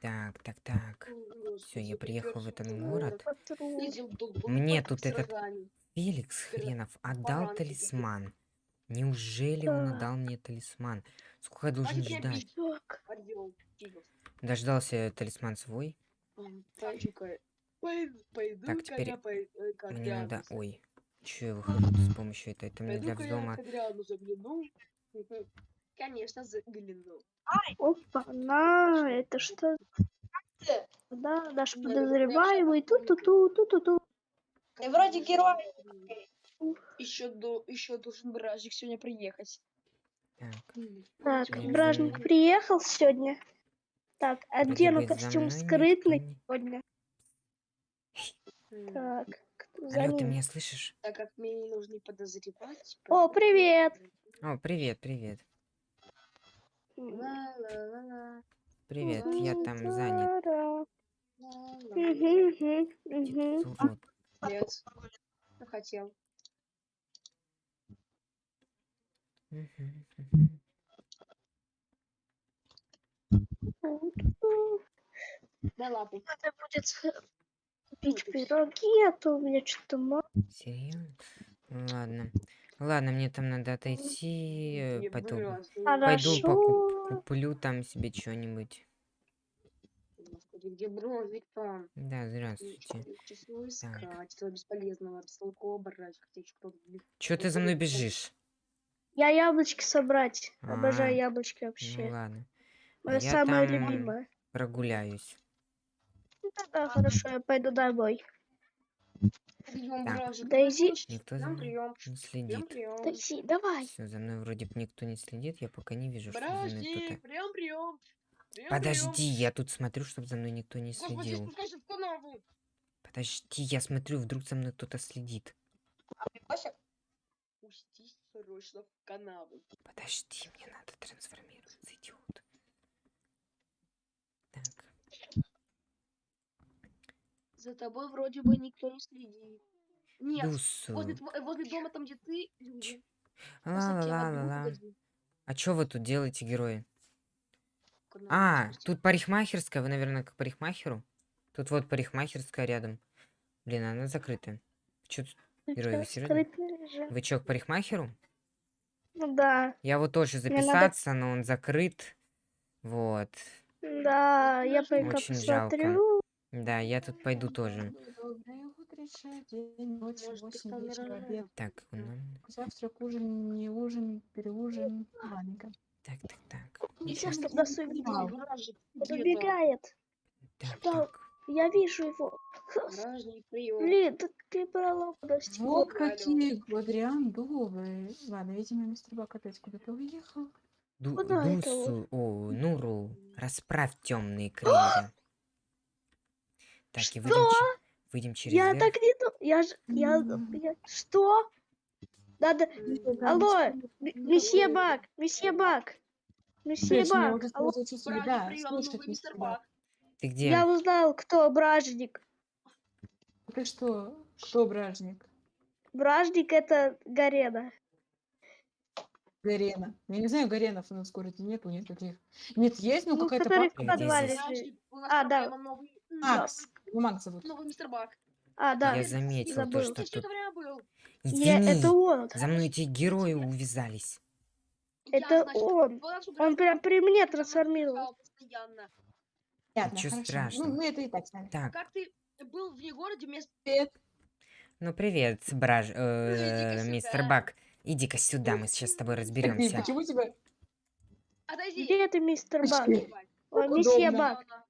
Так, так, так. Все, я приехал в этот город. Мне тут этот. Феликс хренов отдал талисман. Неужели он Да. отдал мне талисман? Сколько я должен ждать? Дождался талисман свой. Пойду Так, теперь э, Мне надо... Ой, что я выхожу с помощью этой? Это мне для взлома. Конечно, загляну. опа, на, это что? Да, наш Ну, это подозреваемый, прям ту-ту-ту, ту-ту-ту. Ты вроде герой. Еще, до, еще должен бражник сегодня приехать. Так, Так, бражник знаю. приехал сегодня. Так, вроде одену костюм скрытный не- сегодня. Так, кто за Алло, ты ним? меня слышишь? Так как мне не нужно подозревать. О, привет! О, привет, привет. Привет, я там занят. Нет. Ну, хотел. Да ладно. Надо будет купить пироги, а то у меня что-то мало. Серьезно? Ну Ладно. Ладно, мне там надо отойти. Не Пойду, пойду покуп-. Куплю там себе что-нибудь. Господи, где бронзик-то? Да, здравствуйте. Его искать, этого бесполезного, бестолкового блин. Чё ты за мной бежишь? Я яблочки собрать. Обожаю А, яблочки Ну вообще. ладно. Мое я самое там любимое. Прогуляюсь. Ну Да, хорошо, я пойду домой. Прием, Так. бражник. Дейзи. Никто за Прием, мной прием. не Прием, следит. прием. Такси, давай. Все, за мной вроде бы никто не следит. Я пока не вижу, что за мной кто-то. прием, прием. Прием, Подожди, я тут смотрю, чтобы за мной никто не Господи, следил. канаву. Подожди, я смотрю, вдруг за мной кто-то следит. Прикосик? Пустись срочно в канаву. Подожди, мне надо трансформироваться, идиот. Так, За тобой вроде бы никто не следит. Нет, возле, тво- возле дома, там, где ты, люди. А вот Ла-ла-ла-ла-ла. погоди. А чё вы тут делаете, герои? А, тут парикмахерская, вы, наверное, к парикмахеру? Тут вот парикмахерская рядом. Блин, она закрытая. Чё тут- Герой, вы серьёзно? Вы чё, к парикмахеру? Ну да, Я вот тоже Мне надо- записаться, но он закрыт. Вот. да, я пойду Очень жалко. Да, я тут пойду тоже. День, ночь, вечера, обед. Так, нас- Завтрак, ужин, не ужин, переужин. Ладненько. так, так, так. Сейчас сует. понимал. Бражник, Он убегает. Так, Да. так. Я вижу его. Блин, ты брала, подожди. Вот какие Гвадриан добрый. Ладно, видимо, мистер Бак опять куда-то уехал. Ду- Куда это Дусу, о, Нуру, расправь темные крылья. Так, и выйдем, выйдем через Я верх. так не ду- Я ж... Я... Я- Что? Надо... Алло, месье Бак, месье Бак. Месье Бак. алло, да, слушать мистер Бак. Ты где? Я узнал, кто бражник. Ты что? Кто бражник? Бражник это Гарена. Гарена. Я не знаю, Гаренов у нас в городе нету никаких. Нет, есть, ну Ну, какая-то А, да. Макс. Его зовут. новый мистер Бак. А, да. Я заметил то, что все тут... это был. Я- Извини, это он. за мной эти герои увязались. Я, Это значит, он. Он прям при мне меня трансформировал. Понятно, Ничего хорошо. страшного. Ну, мы это и так знаем. Так, Как ты был вне городе вместо... Ну привет, браж... э, иди-ка мистер сюда. Бак. Иди-ка сюда, мы сейчас с тобой разберемся. почему тебя... Отойди. Где ты, мистер Бак? Ой, месье удобно. Бак.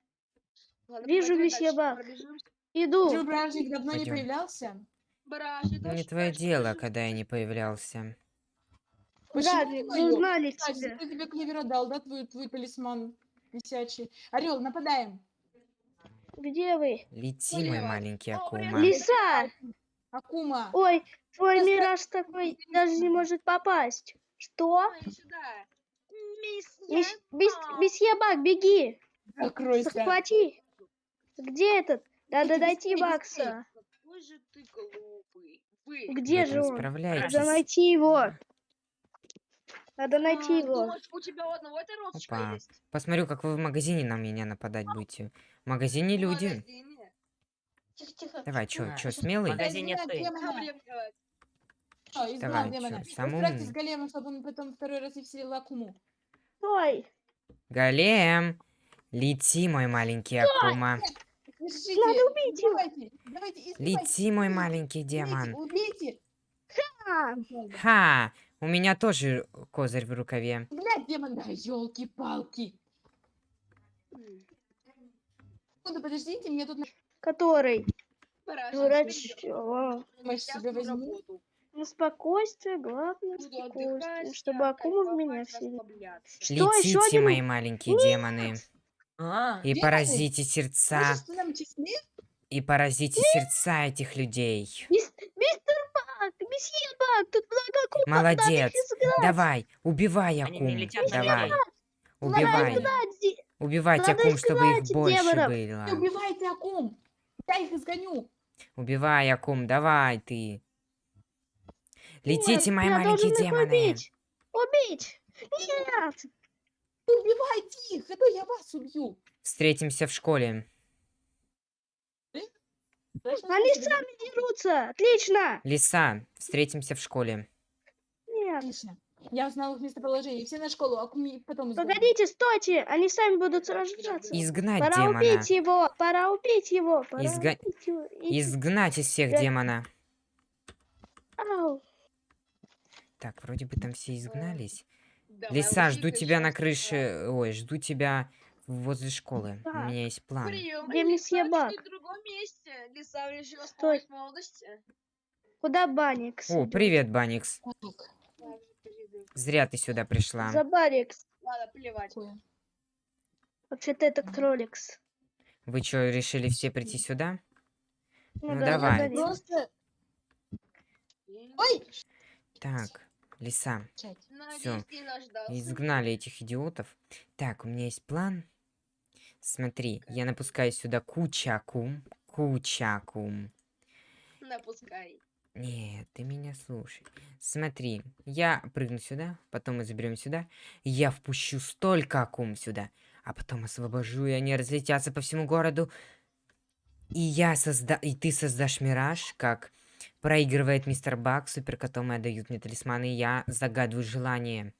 Ладно, Вижу Бак. пробежимся. Ты, Иду. бражник, давно не Пойдём. появлялся? Бражник, Не твое дело, когда я не появлялся. Бражник, твоё? вы узнали Кстати, тебя. ты тебе клевера дал, да, твой, твой талисман висячий? Орел, нападаем. Где вы? Лети, мой маленький. Акума. Лиса! Акума. Ой, твой Сейчас мираж такой даже не может попасть. Что? Месье Бак, беги! Закройся. Захвати! Где этот? Надо найти Бакса. Какой же ты глупый. Вы. Где же он? Надо найти его. Надо найти А, его. Думаешь, у тебя у одного розочка Опа. есть? Посмотрю, как вы в магазине на меня нападать будете. В магазине В люди. магазине. Тихо, тихо. Давай, чё, А, чё, в смелый? магазине Изгнать ты. изгнал Давай, демона. чё, самый Расправьтесь умный. с големом, чтобы он потом второй раз не вселил Акуму. Стой. Голем! Лети, мой маленький Акума. Держите, Надо убить его. давайте, давайте, избивайте. Лети, мой маленький Убейте, демон. Убейте. А, Ха! У меня тоже козырь в рукаве. Блядь, демон, да, елки-палки. Секунду, подождите, мне тут который? Дурачок. Ну, спокойствие, главное спокойствие, чтобы акума в меня еще Летите, мои маленькие демоны. А, И поразите сердца. Числе? И поразите сердца этих людей. Мис- Мистер Бак, месье Бак, тут много акул. Молодец. Надо их изгнать. Давай, убивай Они акум. на Давай. людей. Убивай. изгнать Надо акум, чтобы их изгнать больше демонов. Не было. убивайте Акум. Я их изгоню. Убивай акум, давай ты. Летите, Нет, мои я маленькие должен их демоны. Убить. Убить. Нет. Убивайте их, а то я вас убью. Встретимся в школе. Точно Они сами дерутся. Отлично. Лиса, встретимся в школе. Нет. Отлично. Я узнал их местоположение. Все на школу, Акуми потом изгоню. Погодите, стойте. Они сами будут сражаться. Изгнать Пора демона. убить его. Пора убить его. Пора Изга- убить его. И- Изгнать из всех Я- демона. Ау. Так, вроде бы там все изгнались. Лиса, жду тебя на крыше. Ой, жду тебя возле школы. У Так. меня есть план. Прием, Где месье Бак? в другом месте. Лиса решила Стой. молодости. Куда Баникс? О, привет, Баникс. Зря ты сюда пришла. За Баникс. Ладно, плевать. Вообще-то это кроликс. Вы что, решили все прийти сюда? Ну, да, давай. Просто... Ой! Так, Лиса, наждался. изгнали этих идиотов. Так, у меня есть план. Смотри, я напускаю сюда куча акум. Куча акум. Напускай. Нет, ты меня слушай. Смотри, я прыгну сюда, потом мы заберем сюда. Я впущу столько акум сюда, а потом освобожу, и они разлетятся по всему городу. И я созда... И ты создашь мираж, как проигрывает мистер Бак, супер котом и отдают мне талисманы, и я загадываю желание.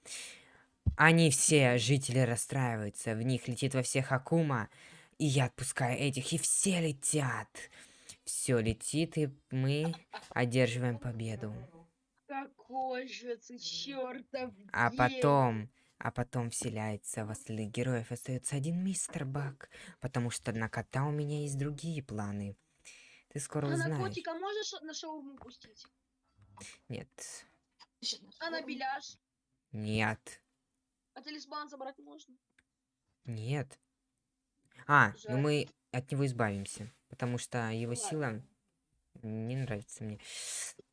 Они все, жители, расстраиваются, в них летит во всех Акума, и я отпускаю этих, и все летят. Все летит, и мы одерживаем победу. Какой же ты чертов А потом, а потом вселяется в остальных героев. Остается один мистер Бак, потому что на кота у меня есть другие планы. Ты скоро А на узнаешь. котика можешь на шаурму пустить? Нет, А на беляш? нет, А талисман забрать можно? нет. А, ну Жаль. мы от него избавимся, потому что его Ладно. сила не нравится мне.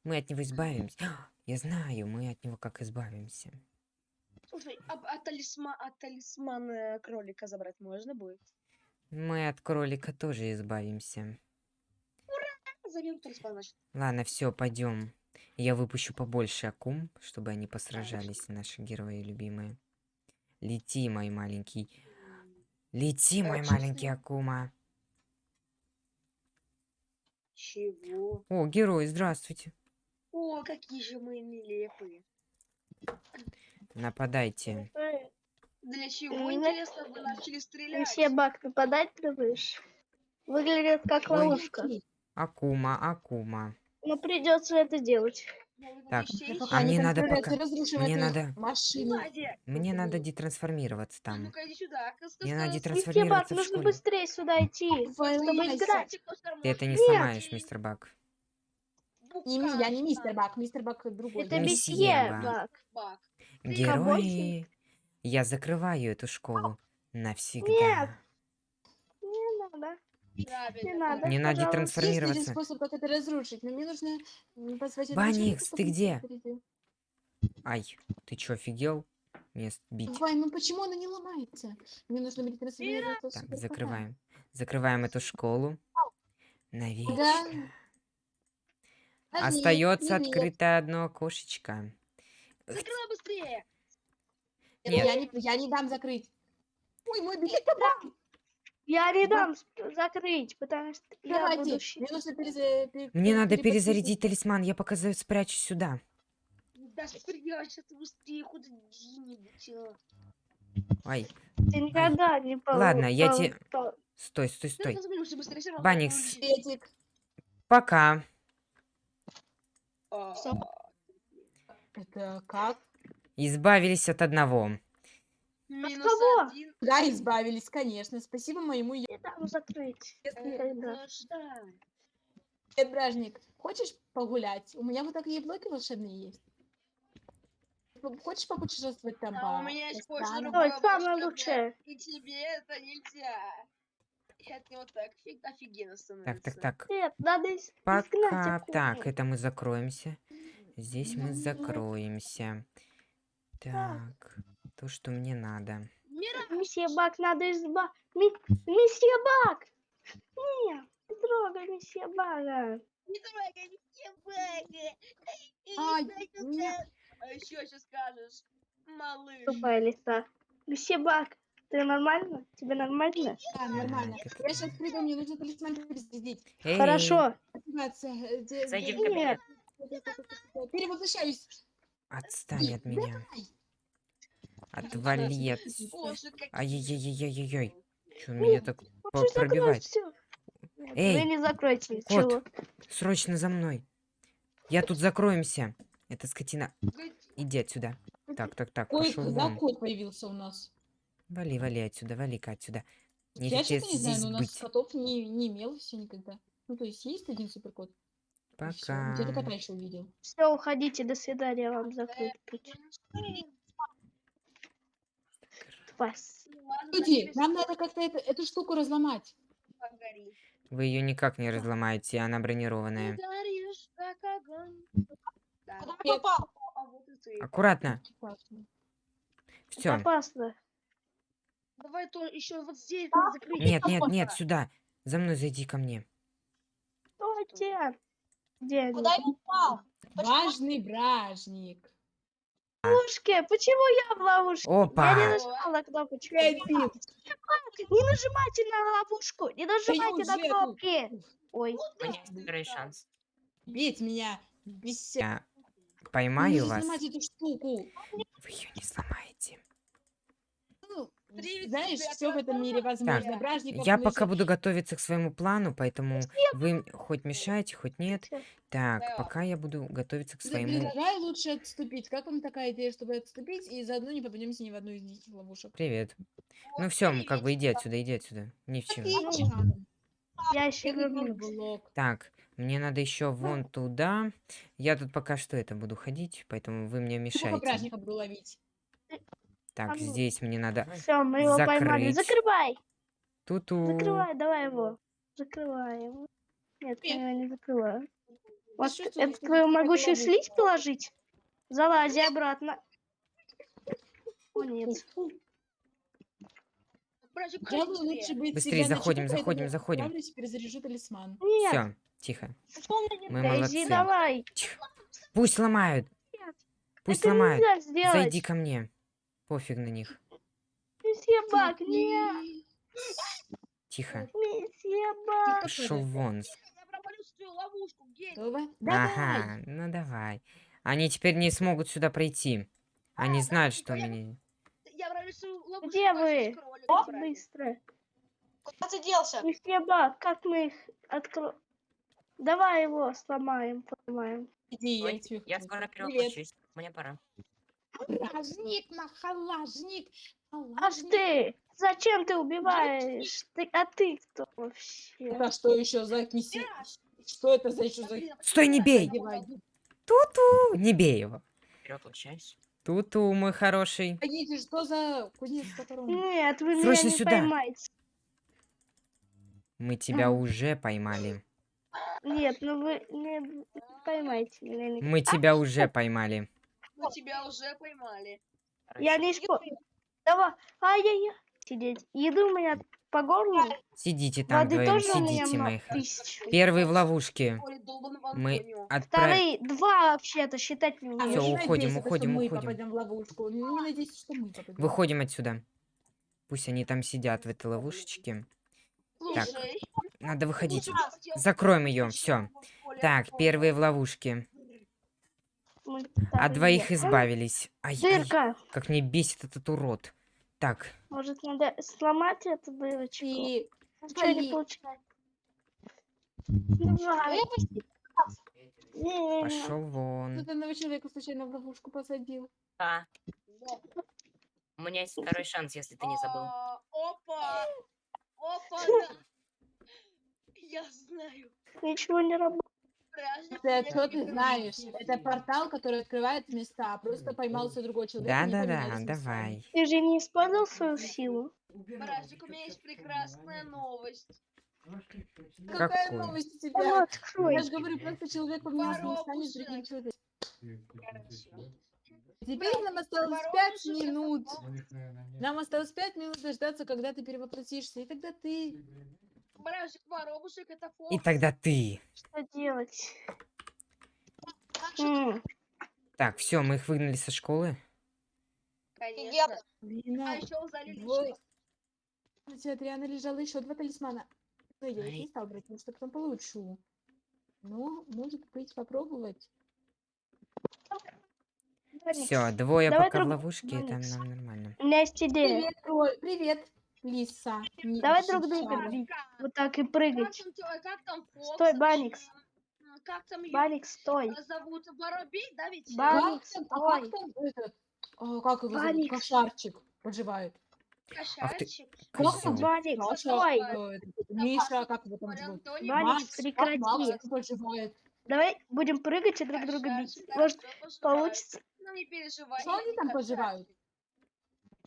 Мы от него избавимся. Я знаю, мы от него как избавимся. Слушай, а, а талисман, а талисман э, кролика забрать можно будет? Мы от кролика тоже избавимся. Заберу талисман, значит. Ладно, все, пойдем. Я выпущу побольше акум, чтобы они посражались, наши герои любимые. Лети, мой маленький. Лети, мой маленький акума. Чего? О, герои, здравствуйте. О, какие же мы нелепые. Нападайте. Для чего, интересно, вы начали стрелять? Месье Бак, нападать ты? Выглядит как Ой. Акума, акума. Но придется это делать. Ну, Так, А мне надо пока- и разрушивают мне надо- машину. Мне надо детрансформироваться там. ска- Мне надо Бак, детрансформироваться в нужно быстрее сюда идти, чтобы играть. Ты это не Нет. сломаешь, мистер Бак. Не, я не мистер Бак, мистер Бак другой. Это Месье Бак. Бак. Бак. Герои, я закрываю эту школу навсегда. Нет. Не надо. Правильно. Не надо. Мне надо Пожалуйста. Есть способ, как это разрушить, но мне нужно позвать Баникс, ты где? Ай, ты чё, офигел? Мне бить. Вань, ну почему она не ломается? Мне нужно будет трансформироваться Так, закрываем. Закрываем эту школу. Навечно. Да. Остается нажми. открытое одно окошечко. Закрывай быстрее. Нет. Я не, я не дам закрыть. Ой, мой билет. Я не Да. дам закрыть, потому что я Давайте, буду мне нужно переза- пе- Мне надо перезарядить талисман, я пока за- спрячусь сюда. Да спрячься ты быстрее куда-нибудь. а. Ай, Ты никогда не пол- Ладно, я пол- те- пол- стой, стой, Да стой. Баникс. Пока. А. Это как? Избавились от одного. Минус кого? один. Да, избавились, конечно. Спасибо моему е- Не дам закрыть. Ну что? бражник. Хочешь погулять? У меня вот такие блоки волшебные есть. Хочешь попутешествовать там А по... у меня есть кое-что другое. Самое лучшее. И тебе это нельзя. Это вот так офигенно Так, становится. так, так. Нет, надо Пока. Так, это мы закроемся. Здесь мы закроемся. Так, то, что мне надо. Месье Бак, надо изба... Ми- Месье Бак! Нет, не трогай месье Бага. не трогай, трогай. Ай, Ай, нет. А еще что скажешь? Малыш. Тупая лиса. Месье Бак, ты нормально? Тебе нормально? Да, нормально. Я сейчас приду, мне нужно талисман перезарядить. Эй, Хорошо. Зайди в кабинет. Перевоплощаюсь. Отстань от меня. Отвали от... Боже, как Ай-яй-яй-яй-яй. Че меня так пробивает? всё. Эй, Вы не закройте. кот. Чего? Срочно за мной. Я тут закроемся. Это скотина. Иди отсюда. Так, так, так, Ой, пошел вон. кот появился у нас? Вали, вали отсюда, вали-ка отсюда. Я Нефиг тебе что-то не знаю, но у нас быть. котов не, не имел все никогда. Ну, то есть есть один суперкот. Пока. Где-то кота еще увидел. Все, уходите, до свидания, вам закрыть путь. Спас. Ну Люди, нам надо как-то это- эту штуку разломать. Вы ее никак не разломаете, она бронированная. Куда попал? А ты. Аккуратно. Все. Опасно. Давай то еще вот здесь надо закрыть. Нет, нет, нет, сюда. За мной зайди ко мне. Стойте. Где они? Куда я упал? Важный бражник. Ловушке? Почему я в ловушке? Я Опа. не нажимала кнопочку. Не нажимайте на ловушку, не нажимайте на кнопки. Ой, Второй шанс. Бить меня. Бесит. Я Ну, поймаю вас. сломать эту штуку. Вы ее не сломаете. Ну, Привет, знаешь, все в этом мире возможно. Так, Бражников Я пока буду готовиться к своему плану, поэтому вы хоть мешаете, хоть нет. Так, Да. пока я буду готовиться к своему... Предлагаю лучше отступить. Как вам такая идея, чтобы отступить и заодно не попадемся ни в одну из этих ловушек? Привет. Ну все, как бы иди отсюда, иди отсюда. Ни в чем. Я еще блок. Так, мне надо еще вон туда. Я тут пока что это буду ходить, поэтому вы мне мешаете. буду ловить? Так, А ну. здесь мне надо... Все, мы его поймали. Закрыть. Закрывай, Туту. закрывай, давай его. Закрываем. Нет, я его не закрываю. Вот чувствую, это что твою могучую слизь положить? Залази обратно. О, нет. Я лучше быстрее. быть Быстрее всегда заходим, заходим, заходим. отправлюсь и перезаряжу талисман. Нет, Все, тихо. Мы молодцы. давай. Пусть ломают. Пусть это ломают. Зайди ко мне. Пофиг на них. Месье Бак, нет. Тихо. Месье Бак. Пошел вон. Я? Давай! Ага, ну давай. Они теперь не смогут сюда пройти. Они знают, что меня... Я провалю свою ловушку. Где вы? О, быстро. Куда ты делся? Месье Бак, как мы их откроем? Давай его сломаем, поломаем. Иди, я Я скоро перевоплощусь. Мне пора. Бражник, махалажник. Аж ты! Зачем ты убиваешь? Ты, а ты кто вообще? Это что еще за киси? Что это за еще за... Стой, не бей! Туту! Не бей его. Перевоплощаюсь. Туту, мой хороший. Погодите, что за кузнец, которого... Нет, вы Срочно меня не сюда. поймаете. Мы тебя уже поймали. Нет, ну вы не поймайте меня. Мы тебя уже поймали. Мы тебя уже поймали. Я не шпо... Давай, ай-яй-яй. Сидеть. Еду у меня по горлу. Сидите там Воды вдвоем, сидите, мои. х- тысяч. Первые в ловушке. Мы отправим... Вторые, два вообще-то считать не ну не уходим, уходим, мы уходим. попадем. Выходим отсюда. Пусть они там сидят в этой ловушечке. Так, надо выходить. Закроем ее, все. Так, первые в ловушке. Вторые. двоих избавились. Ай, ай, Дырка. как мне бесит этот урод. Так, Может, надо сломать эту дырочку? И... Ничего не Поли- получается. Пошел вон. тут одного человека случайно в ловушку посадил. Да. У меня есть второй шанс, если ты не забыл. А, Опа! Опа, да. Я знаю. Ничего не работает. Меня что ты знаешь? Это портал, который открывает места. Просто поймался другой человек. Да-да-да, давай. Ты же не использовал свою силу? Бражник, у меня есть прекрасная новость. Какая Какую? новость у тебя? открой. Я же говорю, просто человек поменялся местами с другим человеком. Теперь нам осталось пять это минут. Нам осталось пять минут дождаться, когда ты перевоплотишься. И тогда ты... Бражник, воробушек, это фокус. И тогда ты. Что делать? М, Так, все, мы их выгнали со школы. Конечно. Блин, А еще залили на тебе, Адриана, лежало еще два талисмана. Но я их не стал брать, потому что потом получу. Ну, может быть, попробовать. Все, двое Давай пока в ловушке, там Феникс. нам нормально. У меня есть идея. Привет, Роль. Привет, Лиса. Не- Давай Шишара. друг друга бить. Как? Вот так и Как прыгать. там, тё- как там Фокс? Стой? Баникс. Как там её Баник, стой. э, зовут? Воробей, да ведь? Ба- Как Баник, там, а как стой. там этот, а, как его зовут, кошарчик поживает? Кошачик. Как там? Козёл. Баник, Маша, стой. э, Миша, как его там зовут? Антонио, Баник, Макс, как прекрати. Макс поживает? Давай будем прыгать и друг друга бить. Может, получится? Ну, не переживай. Что они там кошачик.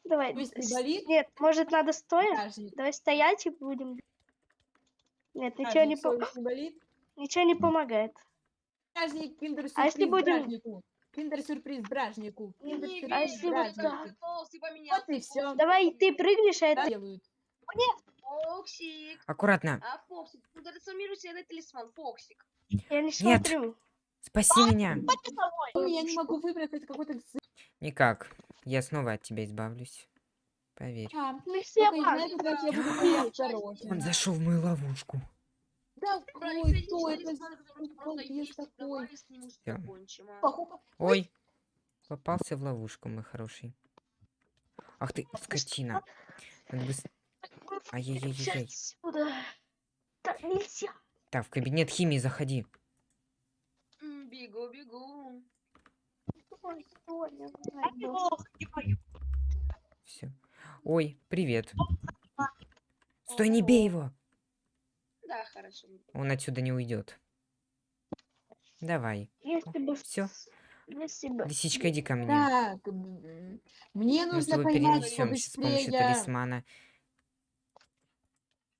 Давай. Не с- болит? Нет, может, надо стоя? Стражник. Давай стоять и будем. Нет, ничего Стражник, не, по- совесть не болит? ничего не помогает. Стражник, киндер-сюрприз А если будем- бражнику. Киндер-сюрприз бражнику. Не Киндер-сюрприз А если бражнику. Вот и. Фоксик. Давай ты прыгнешь, а Да, это... делают. Фоксик. Аккуратно. А, Фоксик, ну трансформируй себе на талисман, Фоксик. Я не Нет. смотрю. Спаси меня. Ой, Я не могу выбрать, это какой-то... Никак. Я снова от тебя избавлюсь. Поверь. А, Мы все. Он зашел в мою ловушку. Да, ой, кто это? а. Ой. Попался в ловушку, мой хороший. Ах ты, скотина. Ай-яй-яй-яй. Так нельзя. Так, в кабинет химии заходи. Бегу, бегу. Ой. Все. Ой, привет. Стой, не бей его. Да, хорошо. Он отсюда не уйдет. Если бы... Всё. Если бы... Лисичка, иди ко мне. Так, мне Мы с нужно тобой поймать перенесемся с помощью талисмана.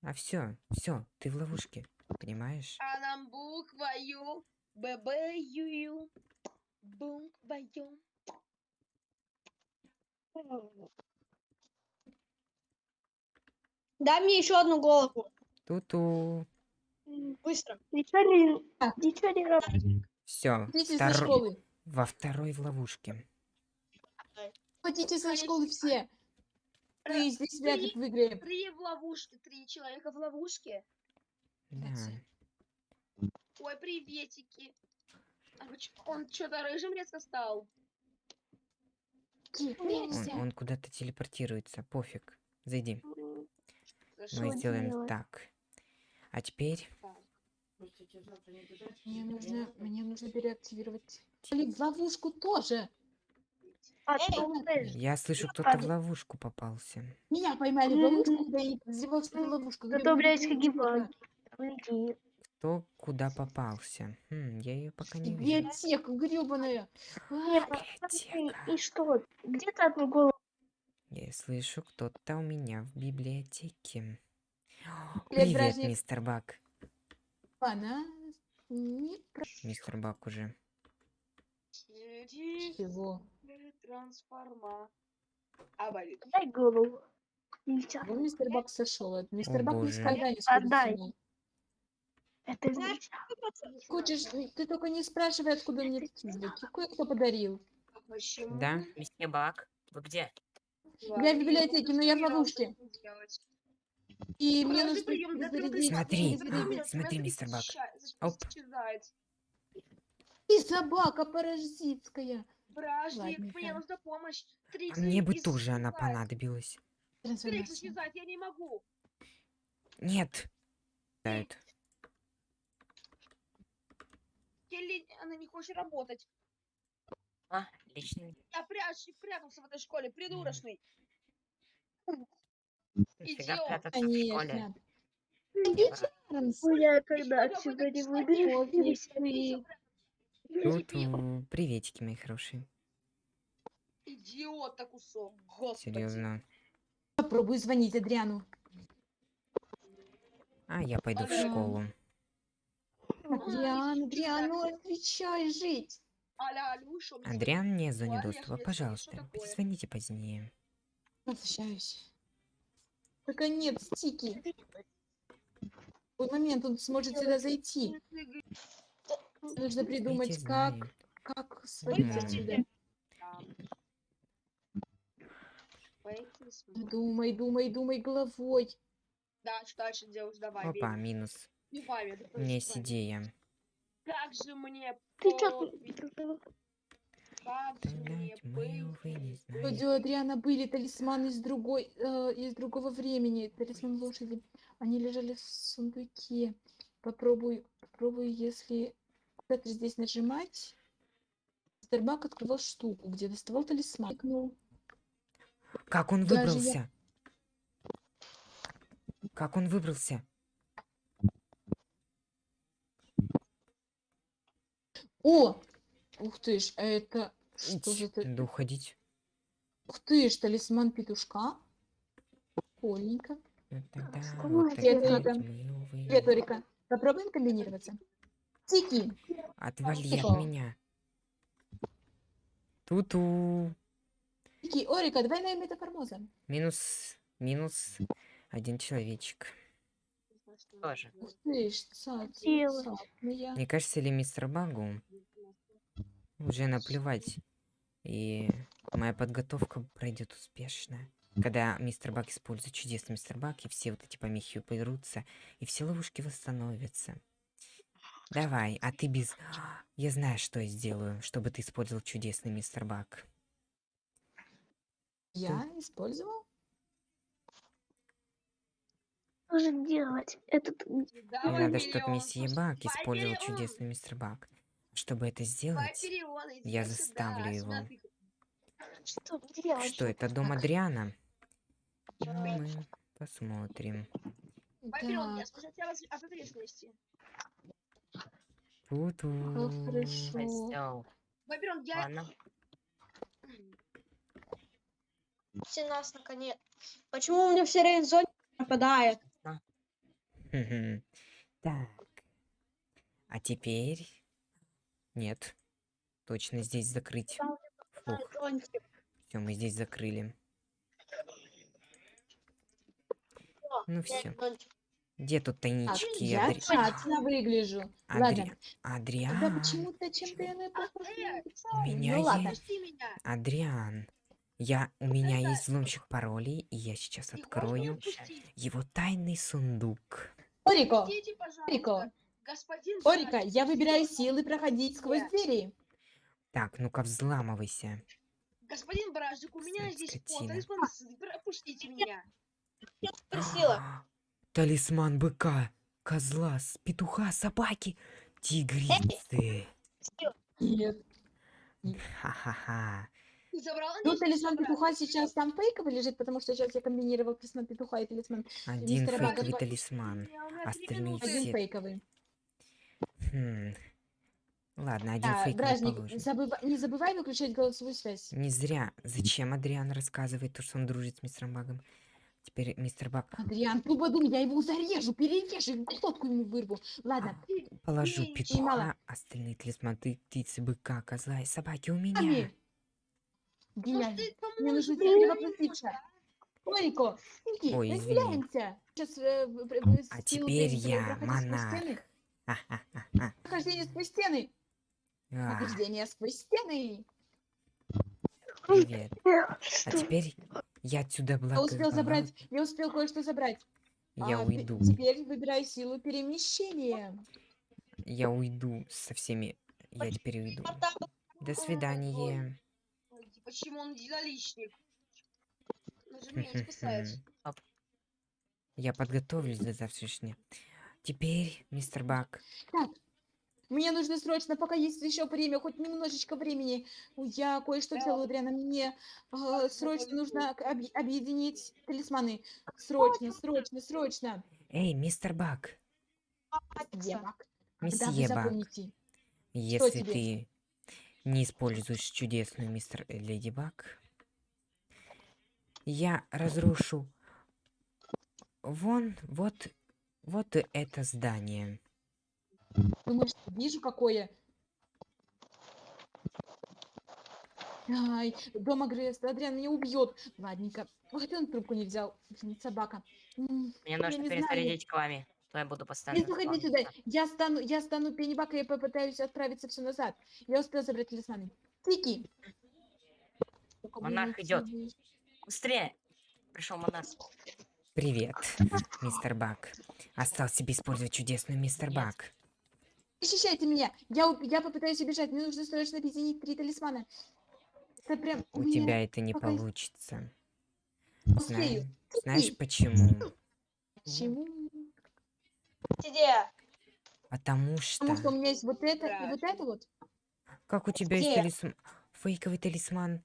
А все, все, ты в ловушке. Понимаешь? А нам буквою ББ Ю. Буквою. Дай мне еще одну голову. Ту-ту. Быстро. Ничего не... Так. Ничего не работает. Все. Школы. Во второй в ловушке. Идите со школы все. Ты здесь себя три- как в игре. Три в ловушке, три человека в ловушке. Да. Ой, приветики. А Он что-то рыжим резко стал. Он, он куда-то телепортируется. Пофиг. Зайди. За Мы сделаем делать? так. А теперь... Мне нужно, мне нужно переактивировать. Или в ловушку тоже. А, Я слышу, кто-то в ловушку попался. Меня поймали в ловушку, когда я не подозревал, что это ловушка. Зато, Говорю, блядь, «Ну, какие чё-то». баги. Кто куда попался? Хм, я ее пока не вижу. Библиотека гребаная. Библиотека. И что? Где ты одну голову? Я слышу, кто-то у меня в библиотеке. Привет, Привет, мистер Бак. Она не Мистер Бак уже. Чего. трансформа. А, болит. Дай голову. Вон мистер Бак сошел. Мистер О, Бак боже. никогда не сходит Отдай. с ума. Это нельзя. Хочешь, ты только не спрашивай, откуда мне такие Кое-кто подарил. Почему? Да? Месье Бак, вы где? Я в библиотеке, но я в ловушке. И мне нужно зарядить. Смотри, зарядить. смотри, мистер Бак. Оп. И собака паразитская. Бражник, мне нужна помощь. А Трикси мне бы тоже она понадобилась. Исчезает, я не могу. Нет. Келли, она не хочет работать. А, личный. Я прячь, прятался в этой школе, придурочный. Идиот. Конечно. Ну, я когда отсюда не выберусь. Вы- Ту-ту. Приветики, мои хорошие. Идиот-то кусок, господи. Серьезно. Попробую звонить Адриану. А я пойду в школу. Адриан, Адриан, ну отвечай, жить. Адриан, не я доступа. Пожалуйста, что перезвоните позднее. Возвращаюсь. Наконец, Тики. В какой момент он сможет сюда зайти? Нужно придумать, Эти как, знают. как свалить М. отсюда. Думай, думай, думай головой. Дальше, дальше, девушка, давай. Опа, бей. минус. Убивай меня, да У меня есть просто идея. Как же мне Ты чё как же мне не у Адриана были талисманы из другой, э, из другого времени. Талисман лошади. Они лежали в сундуке. Попробую, попробую, если куда-то здесь нажимать. Старбак открывал штуку, где доставал талисман. Кликнул. Как он Даже я- выбрался? Как он выбрался? О! Ух ты ж, а это... Что же это? Да уходить. Ух ты ж, талисман петушка. Прикольненько. Тогда Что вот Привет. Привет. Попробуем комбинироваться. Тики. Отвали Тихо. от меня. Ту-ту. Тики, Орика, двойная метаформоза. Минус, минус один человечек. Тоже. Ух ты Делать. цапная. Не кажется ли мистер Багу уже наплевать, и моя подготовка пройдет успешно. Когда мистер Баг использует чудесный мистер Баг, и все вот эти помехи уберутся, и все ловушки восстановятся. Давай, а ты без... Я знаю, что я сделаю, чтобы ты использовал чудесный мистер Баг. Я использовал? Же делать? Этот... Надо, чтобы месье давай использовал миллион, чудесный мистер Баг. Чтобы это сделать, я сюда, заставлю сюда его. Что что это дом Адриана? Ну, мы посмотрим. Ответственности. Ту-ту. хорошо. Вавилон, я... Ладно. нас наконец. Почему у меня все время зоне пропадает? Мгм. Так. А теперь... Нет. Точно здесь закрыть. Фух, все, мы здесь закрыли. Ну все. Где тут тайнички? я Адри- тщательно выгляжу. Адри- тогда Адриан. почему-то на э, на У меня Ну ладно. есть... Пусти меня. Адриан. Я... У меня есть взломщик паролей, и я сейчас Ты можешь открою его тайный сундук. Орико, пожалуйста. Орико, Господин Орика, я выбираю силы проходить сквозь Нет. двери. Так, ну-ка взламывайся. Господин Бражник, у меня Сын здесь скотина. талисман, пропустите меня. А, Талисман быка, козла, с- петуха, собаки, тигрицы. Нет. Ха-ха-ха. Ну, талисман петуха сейчас там фейковый лежит, потому что сейчас я комбинировал талисман петуха и талисман Один мистера Бага фейковый талисман. Остальные минуты. все- один фейковый. Хм. Ладно, один Да, фейковый Бражник, положим. забыва- не забывай выключать голосовую связь. Не зря. Зачем Адриан рассказывает то, что он дружит с мистером Багом? Теперь мистер Баг Адриан, Трубадум, я его зарежу, перережу, глотку ему вырву. Ладно, положу Эй, петуха, остальные талисманы, птицы, быка, козла и собаки у меня. Ами. Ну, ты Мне нужно перевоплотиться. мне, Тонико, Ники, Ой, разделяемся. Сейчас э, А теперь я монарх. стены. Ха-ха-ха-ха. Прохождение сквозь стены. А, Прохождение сквозь стены. Привет. А Что? теперь я отсюда Я благословил. успел забрать, я успел кое-что забрать. Я А, пе- уйду. Теперь выбирай силу перемещения. Я уйду со всеми. Я теперь уйду. До свидания. Почему он единоличник? Он спасает. Я подготовлюсь до завтрашнего. Теперь, мистер Бак, Так, мне нужно срочно, пока есть еще время, хоть немножечко времени. Я кое-что Да. делаю, Адриана. Мне э, срочно нужно объ- объединить талисманы. Срочно, срочно, срочно. эй, мистер Бак, когда вы месье Бак, если тебе? ты не используешь чудесную мистер э, Леди Баг, я разрушу вон, вот, вот это здание. Думаешь, вижу какое? Ай, дома Грест, Адриан меня убьет. Ладненько. Хотя он трубку не взял. Собака. Мне я нужно перезарядить к вами. То я буду постоянно. Не заходи сюда. Я стану, я стану пеннибак, и я попытаюсь отправиться все назад. Я успел забрать талисманы. Тики. Монарх идти. Быстрее! Пришел монарх. Привет, мистер Бак. Осталось тебе использовать чудесную мистер. Бак. Защищайте меня. Я, я попытаюсь убежать. Мне нужно срочно объединить три талисмана. Это прям У меня тебя это не пока получится. успею. Знаешь почему? Почему? Где? Потому что... Потому что у меня есть вот это и Да. вот это вот. Как у тебя есть Где? талисман... Фейковый талисман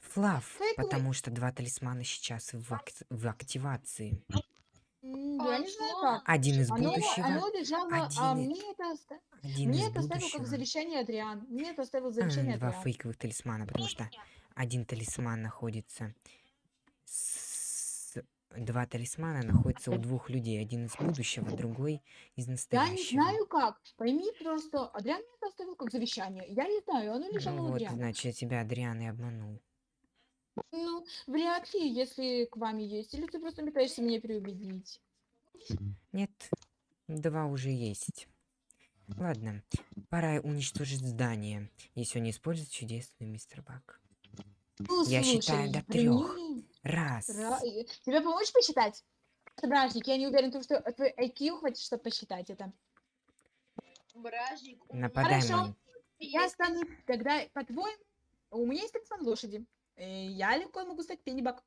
Флав, Фейковый? потому что два талисмана сейчас в, ак- в активации. А Я не знаю как. Один из Оно, будущего, оно лежало, а один и- мне это, оста- один мне из это оставил как завещание Адриан. Мне это оставил А, завещание Два Адриан. фейковых талисмана, потому что один талисман находится... Два талисмана находятся у двух людей. Один из будущего, другой из Я настоящего. не знаю как. Пойми просто, Адриан мне это оставил как завещание. Я не знаю, оно лежало Ну у вот, Адриана. значит, я тебя Адриан и обманул. Ну, вряд ли, если к вами есть. Или ты просто пытаешься меня переубедить. Нет, два уже есть. Ладно, пора уничтожить здание, если он не использует чудесную мистер Бак. Ну, Я слушай, считаю до прими. Раз. Ра- э, Тебе помочь посчитать? Бражник, я не уверен, что твой IQ хватит, чтобы посчитать это. Бражник. у Нападай Хорошо. мой. Я стану тогда, по-твоему, у меня есть талисман лошади. Э, Я легко могу стать пеннибак.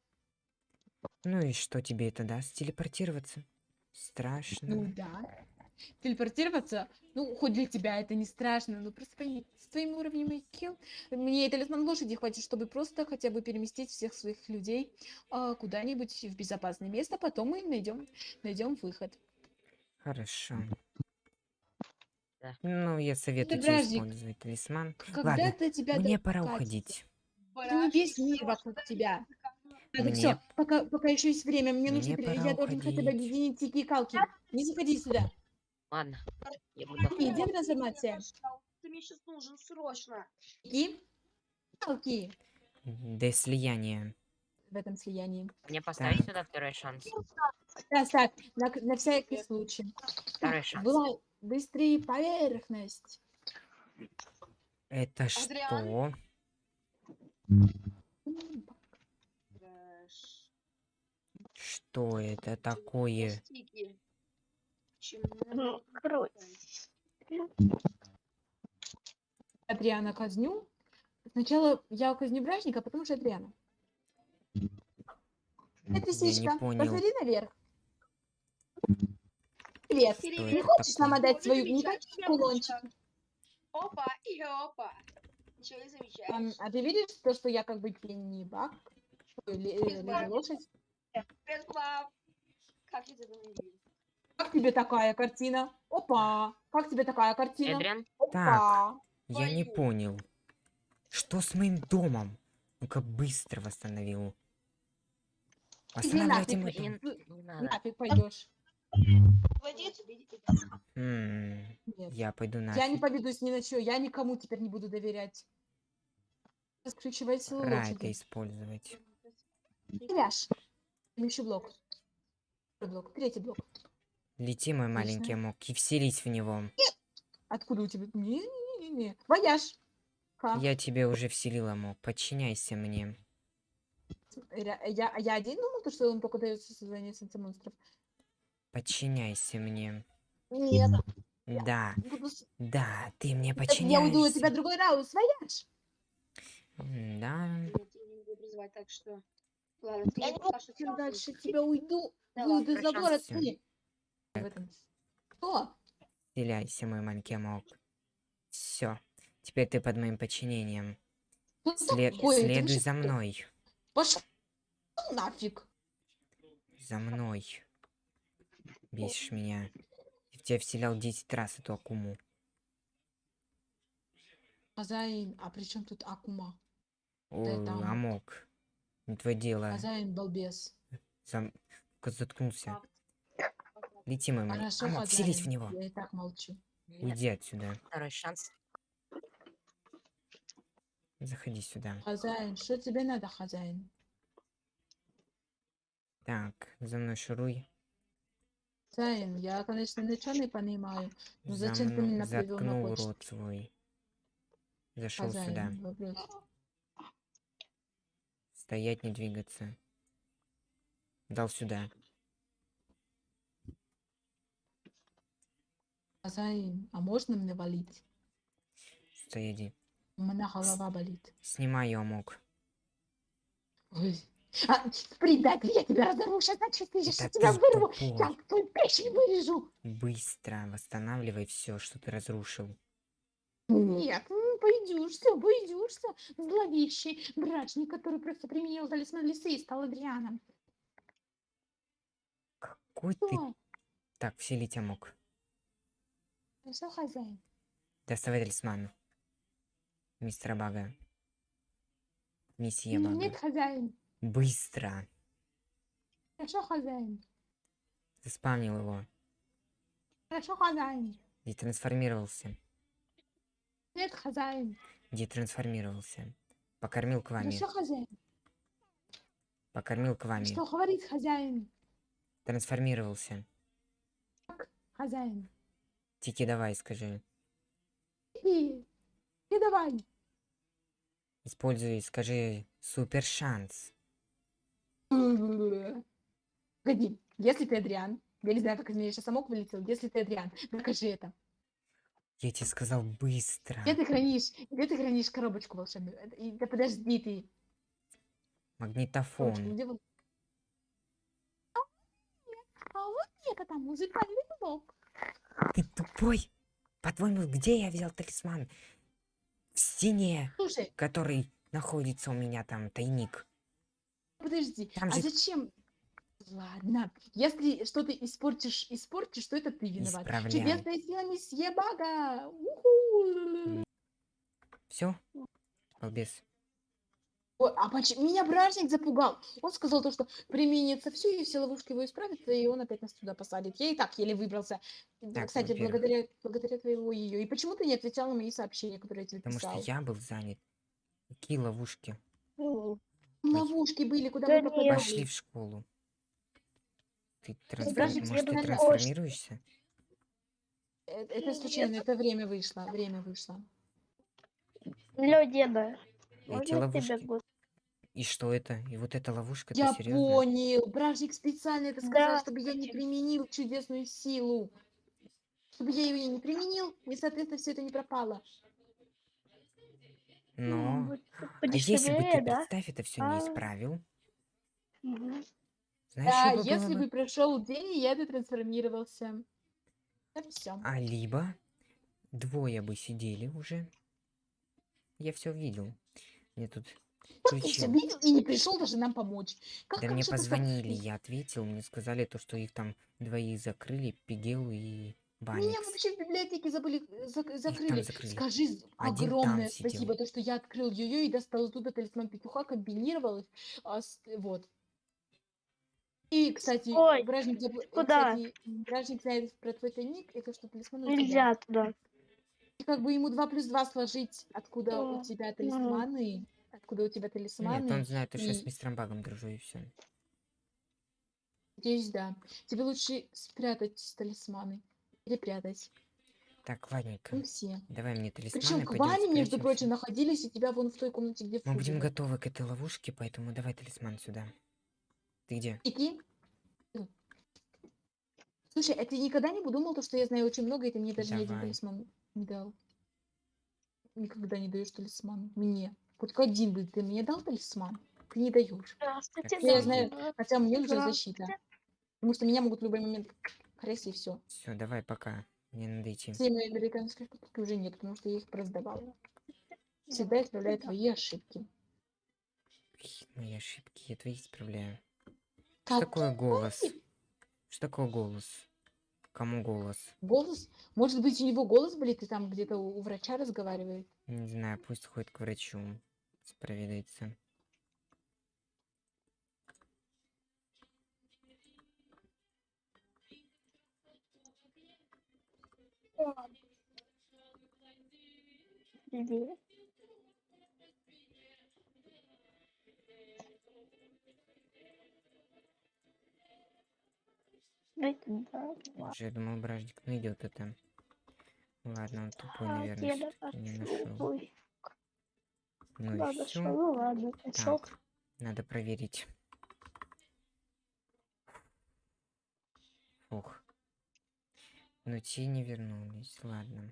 Ну и что тебе это даст? Телепортироваться? Ну Страшно. да. Телепортироваться, ну, хоть для тебя это не страшно, но просто с твоим уровнем IQ, мне талисман лошади хватит, чтобы просто хотя бы переместить всех своих людей а, куда-нибудь в безопасное место, потом мы найдем, найдем выход. Хорошо. Да. Ну, я советую тебе использовать талисман. Когда-то тебя Мне пора уходить. Ты не весь мир вокруг тебя. Так, Мне- все, пока, пока еще есть время, мне нужно, мне пора я должен хотя бы объединить Тики и Калки. Не заходи сюда. Ладно. Я буду. Где Ты трансформация? Ты мне сейчас нужен срочно. Тики, Калки До слияния. в этом слиянии. Мне поставить Так. сюда второй шанс. Так, так, на, на всякий случай. Второй шанс. Была быстрее поверхность. Это Адриан? что? Что это такое? Стики. Ну, короче. Адриана казню. Сначала я казню бражника, а потом уже Адриана. Это не понял. Посмотри наверх. Привет. Не хочешь нам отдать свою не Замечательная хочешь кулончик? ручка. Опа и опа. Ничего не Ам, замечаешь. а ты видишь то, что я как бы Пеннибак. леди лошадь? Как я тебя не вижу? Как тебе такая картина? Опа! Как тебе такая картина? Эдриан, Опа! Я не понял. Что с моим домом? Ну-ка быстро восстановил. Восстанавливайте нафиг, мой дом. Нафиг пойдешь. М, Нет. Я пойду Я не поведусь ни на что, я никому теперь не буду доверять. Ключевая сила лошади. использовать. Вяж. Еще блок. Второй блок. Третий блок. Лети, мой маленький амок, и вселись в него. Откуда у тебя? Не-не-не. Вояж. Я тебе уже вселил, амок. Подчиняйся мне. Я, я один думал, то, что он только дается создание солнца монстров. Подчиняйся мне. Нет. Да, буду да, ты мне Так Я уйду от тебя подчиняешься. другой раунд. Вояж. М, Да, Я не буду призывать, так что... Ладно, ты Я мне не пока что Чем сам дальше тебя уйду, Да выйду ладно, за город. прощайся. Ты. В этом. Что? вселяйся, мой маленький амок. Все. Теперь ты под моим подчинением. Что След- такое? Следуй за кто? мной. Пошел нафиг. За мной. Бесишь меня. Я в тебя вселял 10 раз эту акуму. Хозяин, а при чем тут Акума? О, амок. амок. Не твое дело. Хозяин балбес. Ка- Заткнулся. Лети, мой маленький. Вселись в него. Я и так молчу. Уйди отсюда. Второй шанс. Заходи сюда. Хозяин, что тебе надо, хозяин? Так, за мной шуруй. Хозяин, я, конечно, ничего не понимаю. Ну За зачем ты меня привел на почту? рот свой. Зашел сюда. Хозяин, вопрос. Стоять, не двигаться. Дал сюда. Хозяин, а можно мне валить? Стояди. У меня голова болит. Снимай ее, амок. Ой. А, предатель, я тебя разорву, сейчас значит, ты я тебя ты вырву, тупой. я твой печень вырежу. Быстро восстанавливай все, что ты разрушил. Нет, м, пойдешься, пойдешься. Зловещий брачник, который просто применил талисман лисы и стал Адрианом. Какой ты... Что? Так, вселить амок. Что, хозяин? Доставай талисман. Мистера Бага. Месье Бага. Нет, хозяин. Быстро. Хорошо, хозяин. Заспавнил его. Хорошо, хозяин. Детрансформировался. Нет, хозяин. Детрансформировался. Покормил к вами. Хорошо, хозяин. Покормил к вами. Что говорит хозяин? Трансформировался. Хозяин. Тики, давай, скажи. И, и давай. Используй, скажи, супер шанс. Погоди, если ты Адриан, я не знаю, как из меня сейчас самок вылетел, если ты Адриан, докажи это. Я тебе сказал быстро. Где ты хранишь, где ты хранишь коробочку волшебную? Да подожди ты. Магнитофон. где вол- А а вот это там музыкальный блок. Ты тупой? По-твоему, где я взял талисман? В стене, Слушай, который находится у меня там, тайник. подожди, Там а же- зачем? Ладно, если что-то испортишь, испортишь, то это ты виноват. Исправляй. Чудесная сила месье Бага! Все? Балбес. А почему меня бражник запугал? Он сказал то, что применится все, и все ловушки его исправятся, и он опять нас туда посадит. Я и так еле выбрался. Так, Кстати, во-первых. благодаря, благодаря твоего ее. И почему ты не отвечал на мои сообщения, которые я тебе Потому писал? что я был занят. Какие ловушки? Ну, Ловушки были, куда Да мы нет. попадали. Пошли в школу. Ты Бражник, Может, ты трансформируешься? Э, Это случайно, это время вышло, время вышло. Алло, деда. Эти ловушки. И что это? И вот эта ловушка, Я серьезно? понял. Бражник специально это сказал, Да. чтобы я не применил чудесную силу. Чтобы я ее не применил, и, соответственно, все это не пропало. Но... Вот А если бы ты, да? представь, это все не А. исправил, Мгм. знаешь, Да, бы если бы? бы прошел день, и я бы трансформировался. Это все. А либо двое бы сидели уже. Я все видел. Мне тут ты все включил. видел и не пришел даже нам помочь. Как, Да как мне ты так- позвонили, я ответил, мне сказали то, что их там двоих закрыли, Пигел и Меня Баникс. вообще в библиотеке забыли, э, зак- закрыли. закрыли. Скажи Один огромное сидел. спасибо, то, что я открыл ее и достал оттуда талисман петуха, комбинировал их. а, вот. И, кстати, Ой, бражник, забыл- и, куда? кстати, бражник знает про твой тайник, это что талисман у тебя. Нельзя туда. И как бы ему 2 плюс 2 сложить, откуда у О, тебя талисманы, откуда у тебя талисманы. Нет, он знает, то, что я с и- мистером Багом дружу, и все. Надеюсь, да. Тебе лучше спрятать талисманы. Перепрятать. Так, ладненько. Ну, все. Давай мне талисманы, Причем пойдём Квани, между прочим, находились у тебя вон в той комнате, где Мы будем готовы к этой ловушке, поэтому давай талисман сюда. Ты где? Иди. Слушай, а ты никогда не подумал, то, что я знаю очень много, и ты мне даже ни один Давай. талисман не дал? Никогда не даешь талисман. Мне. Хоть один бы ты мне дал талисман? Ты не даешь. Здравствуйте, Я да. знаю. Хотя мне Да. защита. Потому что меня могут в любой момент хрест и все. Все, давай, пока. Мне надо идти. Все мои американские шкатулки уже нет, потому что я их продавала. Всегда исправляю твои ошибки. Мои ошибки, я твои исправляю. Что Как такое голос? Что такое голос? Кому голос? голос? Может быть, у него голос болит, и там где-то у врача разговаривает? Не знаю, пусть ходит к врачу. Ладно. Уже я думал, бражник найдет это. Ладно, он тупой, наверное, не нашел. Ну что, все. ну ладно. Так, надо проверить. Фух. Но те не вернулись. Ладно.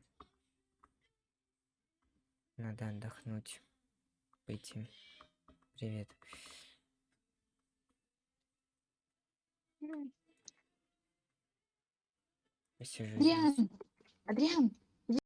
Надо отдохнуть. Пойти. Привет. Посижу здесь. Адриан! Адриан!